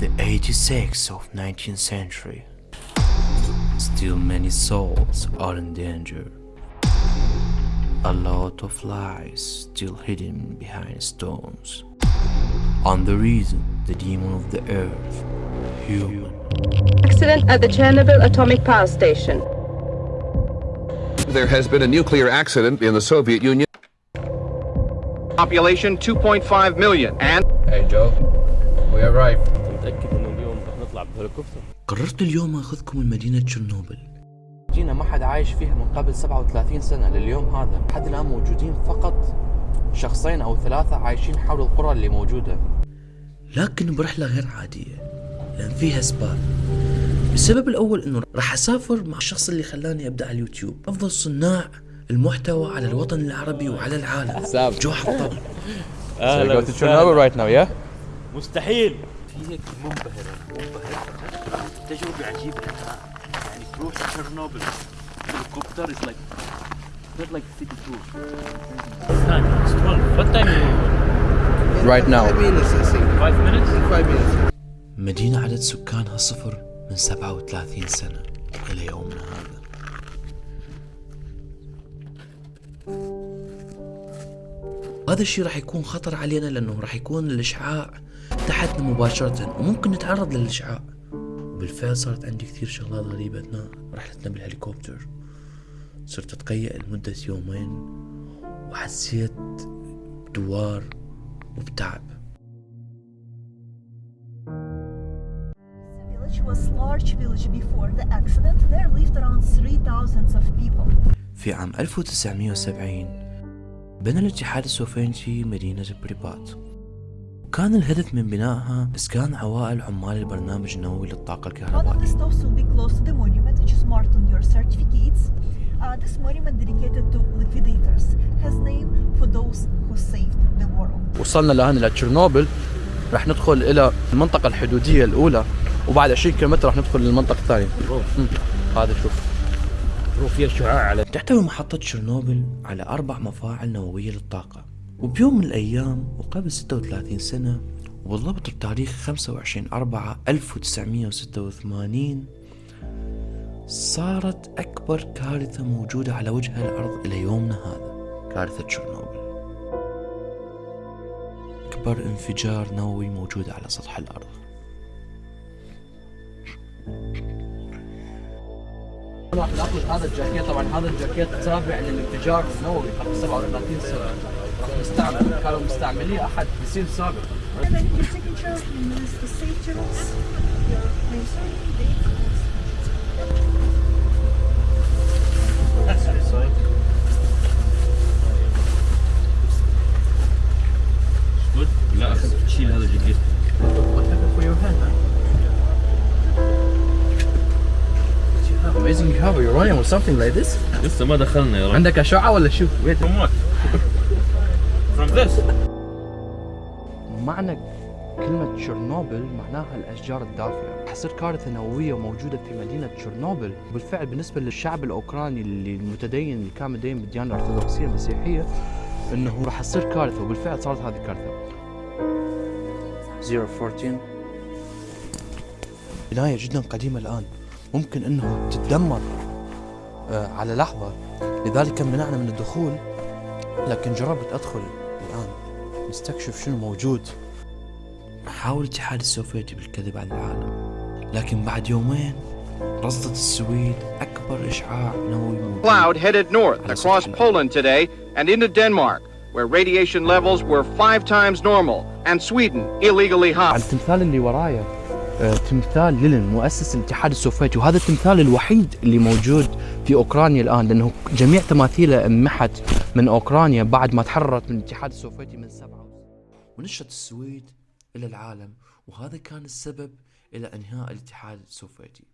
the 86th of 19th century. Still many souls are in danger. A lot of lies still hidden behind stones. And the reason the demon of the earth, human, Accident at the Chernobyl atomic power station. There has been a nuclear accident in the Soviet Union. Population 2.5 million and Hey Joe, we arrived. متأكد إنه اليوم رح نطلع بهليكوبتر. قررت اليوم آخذكم لمدينة تشيرنوبل. جينا ما حد عايش فيها من قبل 37 سنة لليوم هذا لحد الآن موجودين فقط شخصين أو ثلاثة عايشين حول القرى اللي موجودة. لكن برحلة غير عادية لأن فيها أسباب السبب الأول أنه راح أسافر مع الشخص اللي خلاني أبدأ على اليوتيوب. أفضل صناع المحتوى على الوطن العربي وعلى العالم. جو حطام So we go to Chernobyl right now, yeah? مستحيل. فيك منبهرة منبهرة تجربة عجيبة. يعني تروح تشيرنوبل. هليكوبتر is like not like city tour. It's 12 what time you Right now. five minutes مدينة عدد سكانها صفر من 37 سنة إلى يومنا هذا. هذا الشيء راح يكون خطر علينا لأنه راح يكون الإشعاع تحتنا مباشرة وممكن نتعرض للإشعاع وبالفعل صارت عندي كثير شغلات غريبة أثناء رحلتنا بالهليكوبتر صرت أتقيأ لمدة يومين وحسيت بدوار وبتعب village was large village before the accident. There lived around 3,000 of people. في عام 1970 بنى الاتحاد السوفيتي مدينة بريبات وكان الهدف من بنائها إسكان عوائل عمال البرنامج النووي للطاقة الكهربائية. Uh, this monument dedicated to liquidators has name for those who saved the world. وصلنا لهنا لتشيرنوبل رح ندخل إلى المنطقة الحدودية الأولى وبعد 20 كيلومتر رح ندخل للمنطقة الثانية. هذا شوف. فيها شعاع على تحتوي محطة تشيرنوبل على أربع مفاعل نووية للطاقة. وبيوم من الأيام وقبل 36 سنة وبالضبط بتاريخ 25 4 1986 صارت أكبر كارثة موجودة على وجه الأرض إلى يومنا هذا كارثة تشيرنوبل. أكبر انفجار نووي موجود على سطح الأرض. راح ناخذ هذا الجاكيت طبعا هذا الجاكيت تابع للانفجار النووي قبل 37 سنة. راح نستعمل كانوا مستعمليه أحد بسيل سابق. You have uranium or something like this. لسه ما دخلنا يا رب عندك أشعة ولا شو؟ Wait. From what? From this معنى كلمة تشيرنوبل معناها الأشجار الدافئة حصير كارثة نووية موجودة في مدينة تشيرنوبل بالفعل بالنسبة للشعب الأوكراني اللي المتدين اللي كان متدين بالديانة الأرثوذكسية المسيحية إنه راح تصير كارثة وبالفعل صارت هذه الكارثة 014 بناية جدا قديمة الآن ممكن إنه تتدمر آه، على لحظة. لذلك منعنا من الدخول لكن جربت أدخل الآن. نستكشف شنو موجود. حاول الاتحاد السوفيتي بالكذب على العالم. لكن بعد يومين رصدت السويد أكبر إشعاع نووي موجود. Cloud headed north across Poland today and into Denmark, where radiation levels were five times normal, and Sweden illegally hot. على التمثال اللي ورايا تمثال لينين مؤسس الاتحاد السوفيتي وهذا التمثال الوحيد اللي موجود في أوكرانيا الآن لأنه جميع تماثيله انمحت من أوكرانيا بعد ما تحررت من الاتحاد السوفيتي من سبعة ونشرت السويد إلى العالم وهذا كان السبب إلى إنهاء الاتحاد السوفيتي.